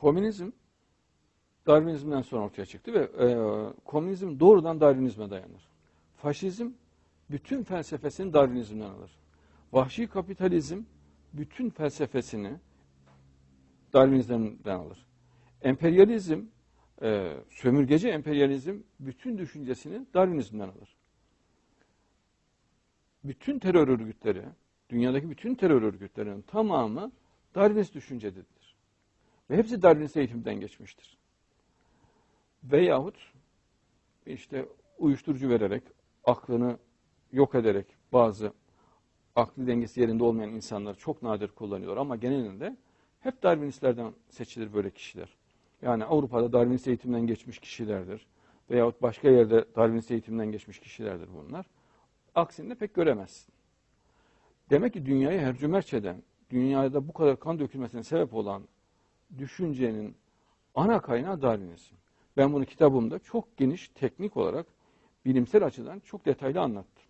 komünizm Darwinizmden sonra ortaya çıktı ve e, komünizm doğrudan Darwinizme dayanır. Faşizm bütün felsefesini Darwinizmden alır. Vahşi kapitalizm bütün felsefesini Darwinizmden alır. Emperyalizm, e, sömürgeci emperyalizm bütün düşüncesini Darwinizmden alır. Bütün terör örgütleri, dünyadaki bütün terör örgütlerinin tamamı Darwinist düşüncededir. Ve hepsi Darwinist eğitimden geçmiştir. Veyahut işte uyuşturucu vererek, aklını yok ederek bazı aklı dengesi yerinde olmayan insanlar çok nadir kullanıyorlar ama genelinde hep Darwinistlerden seçilir böyle kişiler. Yani Avrupa'da Darwinist eğitimden geçmiş kişilerdir. Veyahut başka yerde Darwinist eğitimden geçmiş kişilerdir bunlar. Aksini de pek göremezsin. Demek ki dünyayı hercümerç eden, dünyada bu kadar kan dökülmesine sebep olan düşüncenin ana kaynağı Darwinizm. Ben bunu kitabımda çok geniş teknik olarak bilimsel açıdan çok detaylı anlattım.